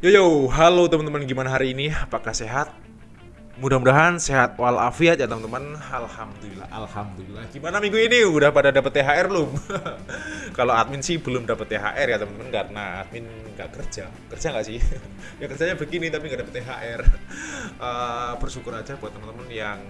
Yo yo, halo teman-teman gimana hari ini? Apakah sehat? Mudah-mudahan sehat walafiat ya teman-teman. Alhamdulillah, alhamdulillah. Gimana minggu ini? Udah pada dapat THR belum? Kalau admin sih belum dapat THR ya teman-teman karena admin nggak kerja. Kerja nggak sih? ya kerjanya begini tapi nggak dapat THR. Uh, bersyukur aja buat teman-teman yang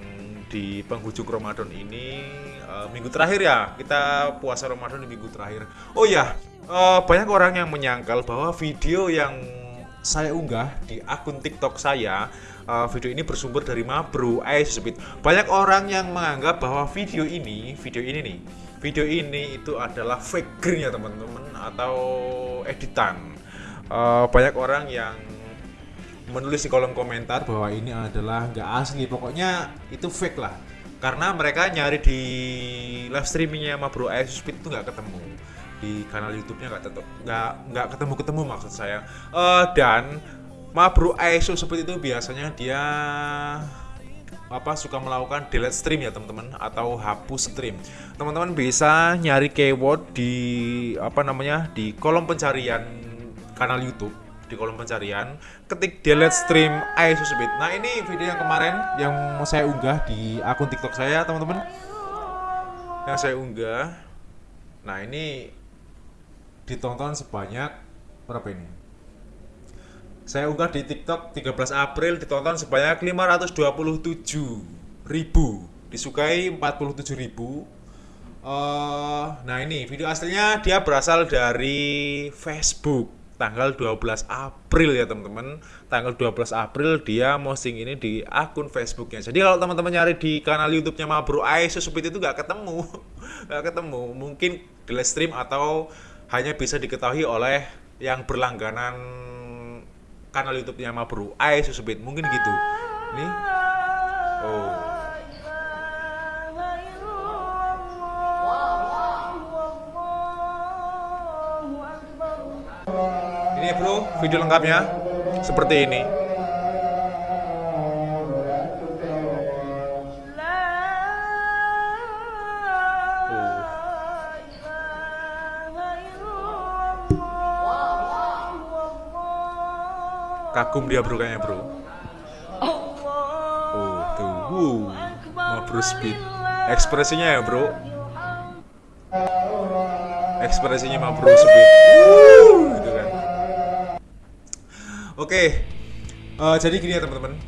di penghujung Ramadan ini uh, minggu terakhir ya kita puasa Ramadan di minggu terakhir. Oh ya, uh, banyak orang yang menyangkal bahwa video yang saya unggah di akun TikTok saya uh, video ini bersumber dari Mabro Speed. Banyak orang yang menganggap bahwa video ini, video ini nih, video ini itu adalah fake ya teman-teman atau editan. Uh, banyak orang yang menulis di kolom komentar bahwa ini adalah nggak asli. Pokoknya itu fake lah. Karena mereka nyari di live streamingnya sama Bro Ice Speed itu nggak ketemu di kanal YouTube-nya nggak tetap nggak nggak ketemu ketemu maksud saya uh, dan Ma Bro Ice Speed itu biasanya dia apa suka melakukan delete stream ya teman-teman atau hapus stream teman-teman bisa nyari keyword di apa namanya di kolom pencarian kanal YouTube di kolom pencarian ketik delete stream Speed. Nah ini video yang kemarin yang saya unggah di akun TikTok saya teman-teman. Yang saya unggah. Nah ini ditonton sebanyak berapa ini? Saya unggah di TikTok 13 April ditonton sebanyak 527 ribu. Disukai 47 ribu. Uh, nah ini video aslinya dia berasal dari Facebook. Tanggal 12 April ya teman-teman. Tanggal 12 April dia posting ini di akun Facebooknya. Jadi kalau teman-teman nyari di kanal YouTube-nya Mabro Aisyah Supit itu nggak ketemu. Nggak ketemu. Mungkin di live stream atau hanya bisa diketahui oleh yang berlangganan kanal YouTube-nya Mabro Aisyah Supit mungkin gitu. Ini oh. Ini bro, video lengkapnya seperti ini. Kagum dia bro kayaknya bro. Oh tuh, uh, mau bro speed. Ekspresinya ya bro. Ekspresinya mau bro speed. Gitu kan. Oke, uh, jadi gini ya teman-teman.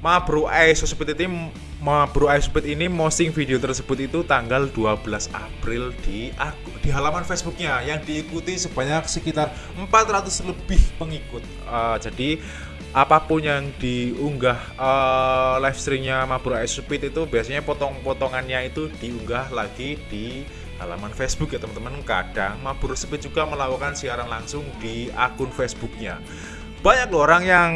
Ma Bro Ice Speed ini Ma Bro Ice Speed ini posting video tersebut itu tanggal 12 April di di halaman Facebooknya yang diikuti sebanyak sekitar 400 lebih pengikut. Uh, jadi apa pun yang diunggah uh, live streamnya Ma Bro Ice Speed itu biasanya potong-potongannya itu diunggah lagi di halaman Facebook ya teman-teman. Kadang Ma Bro Speed juga melakukan siaran langsung di akun Facebooknya banyak loh orang yang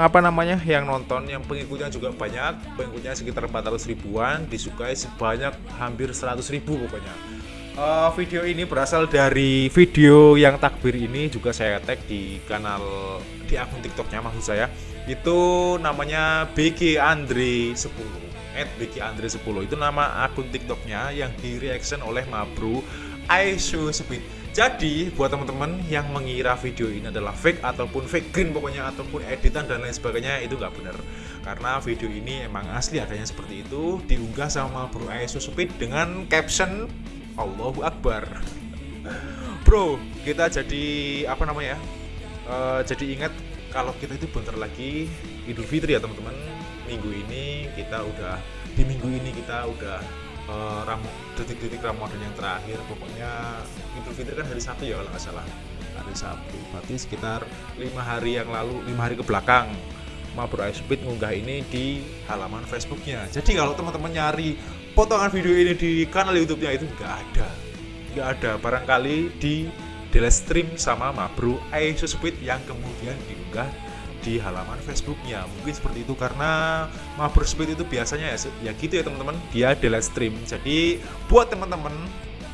apa namanya yang nonton yang pengikutnya juga banyak. Pengikutnya sekitar 400 ribuan disukai sebanyak hampir 100 ribu pokoknya. Uh, video ini berasal dari video yang takbir ini juga saya tag di kanal di akun tiktoknya maksud saya. Itu namanya BG Andre 10 at BG Andre 10 itu nama akun tiktoknya yang di reaction oleh Mabru Aisu Speed jadi buat teman-teman yang mengira video ini adalah fake ataupun fake green pokoknya ataupun editan dan lain sebagainya itu nggak benar. Karena video ini emang asli adanya seperti itu diunggah sama Bro Aesu Speed dengan caption Allahu Akbar. Bro, kita jadi apa namanya ya? Uh, jadi ingat kalau kita itu bentar lagi Idul Fitri ya teman-teman. Minggu ini kita udah di minggu ini kita udah detik-detik Ramadan yang terakhir. Pokoknya Idul Fitri kan hari Sabtu ya kalau nggak salah. Hari Sabtu. Berarti sekitar lima hari yang lalu lima hari ke belakang Mabur Speed ngunggah ini di halaman Facebooknya. Jadi kalau teman-teman nyari potongan video ini di kanal YouTube-nya itu nggak ada. Nggak ada. Barangkali di delete stream sama Mabru Speed yang kemudian diunggah di halaman Facebooknya. Mungkin seperti itu karena Mabur Speed itu biasanya ya, ya gitu ya teman-teman. Dia delete stream. Jadi buat teman-teman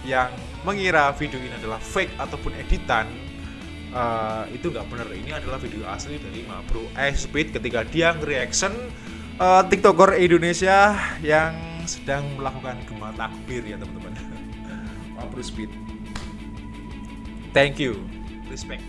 yang mengira video ini adalah fake ataupun editan uh, itu nggak benar ini adalah video asli dari Mabro Speed ketika dia reaction uh, tiktoker Indonesia yang sedang melakukan gemah takbir ya teman-teman. Mabro Speed. Thank you. Respect